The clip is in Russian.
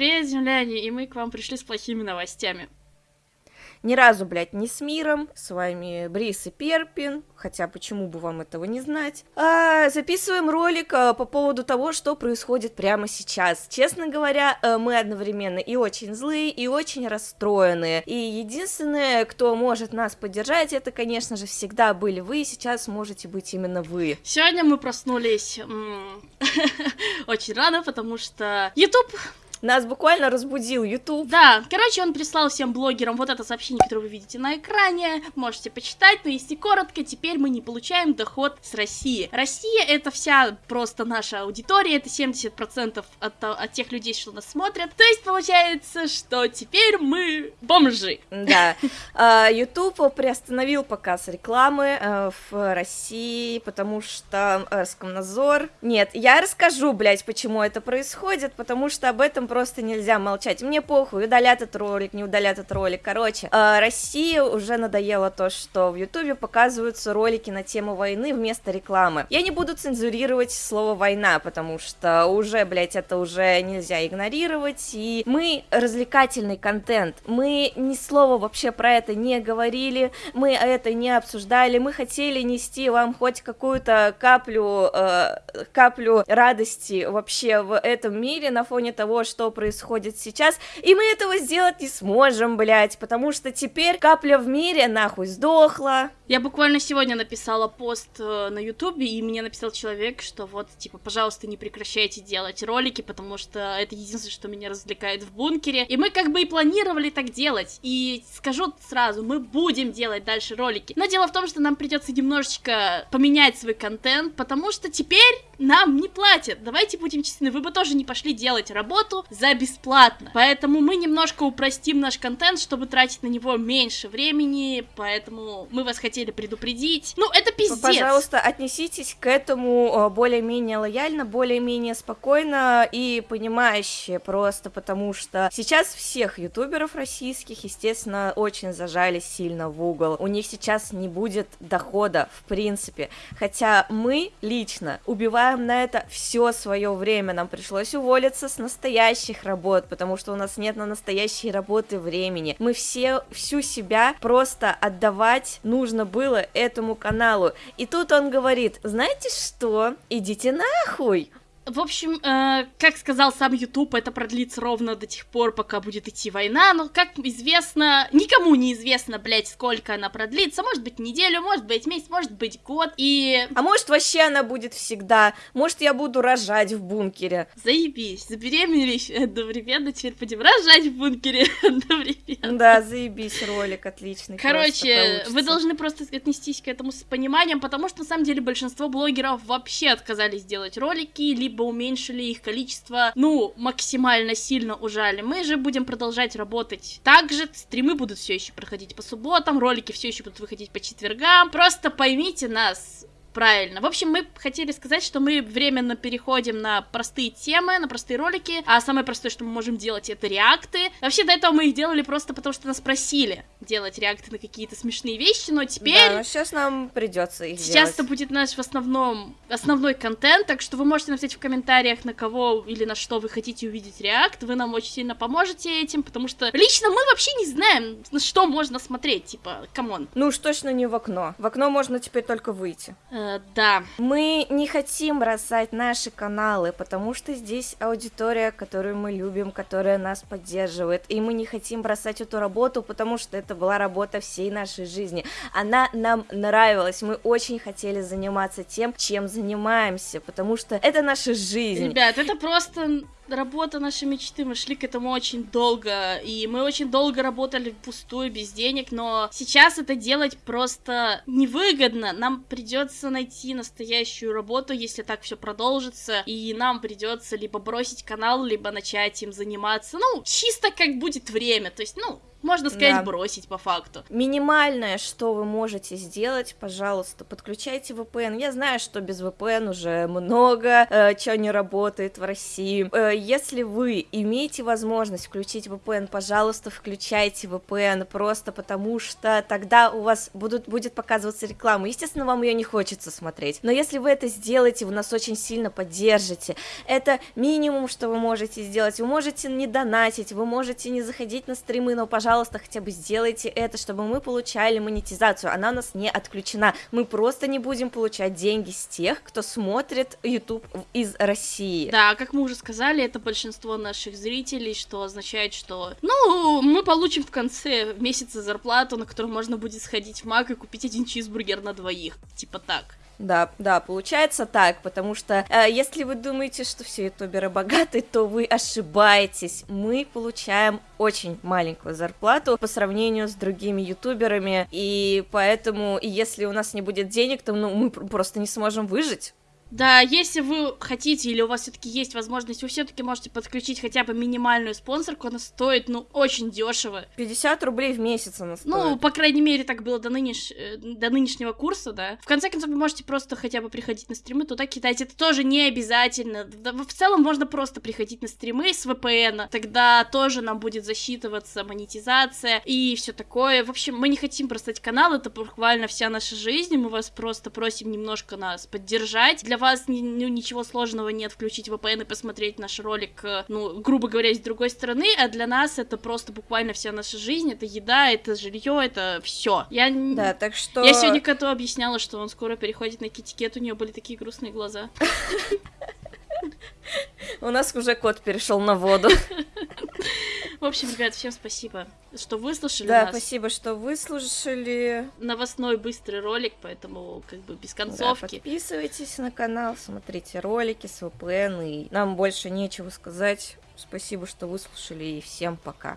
Привет, земляне, и мы к вам пришли с плохими новостями. Ни разу, блядь, не с миром. С вами Брис и Перпин. Хотя, почему бы вам этого не знать? А, записываем ролик а, по поводу того, что происходит прямо сейчас. Честно говоря, а, мы одновременно и очень злые, и очень расстроенные. И единственное, кто может нас поддержать, это, конечно же, всегда были вы, и сейчас можете быть именно вы. Сегодня мы проснулись очень рано, потому что YouTube нас буквально разбудил YouTube. Да, короче, он прислал всем блогерам вот это сообщение, которое вы видите на экране. Можете почитать, но если коротко, теперь мы не получаем доход с России. Россия это вся просто наша аудитория, это 70% от, от тех людей, что нас смотрят. То есть получается, что теперь мы бомжи. Да. А, YouTube приостановил показ рекламы э, в России, потому что Роскомнадзор... Нет, я расскажу, блядь, почему это происходит, потому что об этом просто нельзя молчать. Мне похуй, удалят этот ролик, не удалят этот ролик. Короче, э, России уже надоело то, что в Ютубе показываются ролики на тему войны вместо рекламы. Я не буду цензурировать слово «война», потому что уже, блядь, это уже нельзя игнорировать, и мы развлекательный контент, мы ни слова вообще про это не говорили, мы это не обсуждали, мы хотели нести вам хоть какую-то каплю, э, каплю радости вообще в этом мире на фоне того, что что происходит сейчас, и мы этого сделать не сможем, блять, потому что теперь капля в мире нахуй сдохла. Я буквально сегодня написала пост э, на ютубе, и мне написал человек, что вот, типа, пожалуйста, не прекращайте делать ролики, потому что это единственное, что меня развлекает в бункере, и мы как бы и планировали так делать, и скажу сразу, мы будем делать дальше ролики, но дело в том, что нам придется немножечко поменять свой контент, потому что теперь нам не платят, давайте будем честны, вы бы тоже не пошли делать работу, за бесплатно. Поэтому мы немножко упростим наш контент, чтобы тратить на него меньше времени, поэтому мы вас хотели предупредить. Ну, это пиздец. Пожалуйста, отнеситесь к этому э, более-менее лояльно, более-менее спокойно и понимающе просто, потому что сейчас всех ютуберов российских, естественно, очень зажали сильно в угол. У них сейчас не будет дохода, в принципе. Хотя мы лично убиваем на это все свое время. Нам пришлось уволиться с настоящих работ, потому что у нас нет на настоящие работы времени. Мы все, всю себя просто отдавать нужно было этому каналу. И тут он говорит, знаете что, идите нахуй, в общем, э, как сказал сам YouTube, это продлится ровно до тех пор, пока будет идти война. Но, как известно, никому не известно, блядь, сколько она продлится. Может быть, неделю, может быть, месяц, может быть, год. И... А может, вообще она будет всегда. Может, я буду рожать в бункере. Заебись, забеременелись одновременно, теперь будем рожать в бункере одновременно. Да, заебись, ролик отличный. Короче, вы должны просто отнестись к этому с пониманием, потому что, на самом деле, большинство блогеров вообще отказались делать ролики, либо либо уменьшили их количество, ну, максимально сильно ужали. Мы же будем продолжать работать. Также стримы будут все еще проходить по субботам, ролики все еще будут выходить по четвергам. Просто поймите нас, Правильно. В общем, мы хотели сказать, что мы временно переходим на простые темы, на простые ролики, а самое простое, что мы можем делать, это реакты. Вообще, до этого мы их делали просто потому, что нас просили делать реакты на какие-то смешные вещи, но теперь... Да, но сейчас нам придется их Сейчас делать. это будет наш в основном, основной контент, так что вы можете написать в комментариях, на кого или на что вы хотите увидеть react, вы нам очень сильно поможете этим, потому что лично мы вообще не знаем, на что можно смотреть, типа, come on. Ну уж точно не в окно. В окно можно теперь только выйти. Э, да. Мы не хотим бросать наши каналы, потому что здесь аудитория, которую мы любим, которая нас поддерживает, и мы не хотим бросать эту работу, потому что это была работа всей нашей жизни. Она нам нравилась, мы очень хотели заниматься тем, чем занимаемся, потому что это наша жизнь. Ребят, это просто работа нашей мечты, мы шли к этому очень долго, и мы очень долго работали впустую, без денег, но сейчас это делать просто невыгодно, нам придется найти настоящую работу, если так все продолжится, и нам придется либо бросить канал, либо начать им заниматься, ну, чисто как будет время, то есть, ну, Можно сказать, Да. бросить по факту. Минимальное, что вы можете сделать, пожалуйста, подключайте VPN. Я знаю, что без VPN уже много э, чего не работает в России. Э, если вы имеете возможность включить VPN, пожалуйста, включайте VPN, просто потому что тогда у вас будут, будет показываться реклама. Естественно, вам ее не хочется смотреть. Но если вы это сделаете, вы нас очень сильно поддержите. Это минимум, что вы можете сделать. Вы можете не донатить, вы можете не заходить на стримы, но, пожалуйста, хотя бы сделайте это, чтобы мы получали монетизацию. Она у нас не отключена. Мы просто не будем получать деньги с тех, кто смотрит YouTube из России. Да, как мы уже сказали, это большинство наших зрителей, что означает, что, ну, мы получим в конце месяца зарплату, на которую можно будет сходить в Мак и купить один чизбургер на двоих. Типа так. Да, да, получается так, потому что э, если вы думаете, что все ютуберы богаты, то вы ошибаетесь. Мы получаем очень маленькую зарплату по сравнению с другими ютуберами, и поэтому, если у нас не будет денег, то ну, мы пр- просто не сможем выжить. Да, если вы хотите или у вас все-таки есть возможность, вы все-таки можете подключить хотя бы минимальную спонсорку, она стоит, ну, очень дешево. 50 рублей в месяц она стоит. Ну, по крайней мере, так было до, нынеш- э, до нынешнего курса, да. В конце концов, вы можете просто хотя бы приходить на стримы, туда кидать. Это тоже не обязательно. В целом, можно просто приходить на стримы с VPN. Тогда тоже нам будет засчитываться монетизация и все такое. В общем, мы не хотим бросать канал, это буквально вся наша жизнь. Мы вас просто просим немножко нас поддержать. Для вас ну, ничего сложного нет включить VPN и посмотреть наш ролик, э, ну, грубо говоря, с другой стороны, а для нас это просто буквально вся наша жизнь, это еда, это жилье, это все. Я, Да, так что... я сегодня коту объясняла, что он скоро переходит на китикет, у нее были такие грустные глаза. У нас уже кот перешел на воду. В общем, ребят, всем спасибо, что выслушали Да, нас. спасибо, что выслушали. Новостной быстрый ролик, поэтому как бы без Да, концовки. подписывайтесь на канал, смотрите ролики с VPN, и нам больше нечего сказать. Спасибо, что выслушали, и всем пока.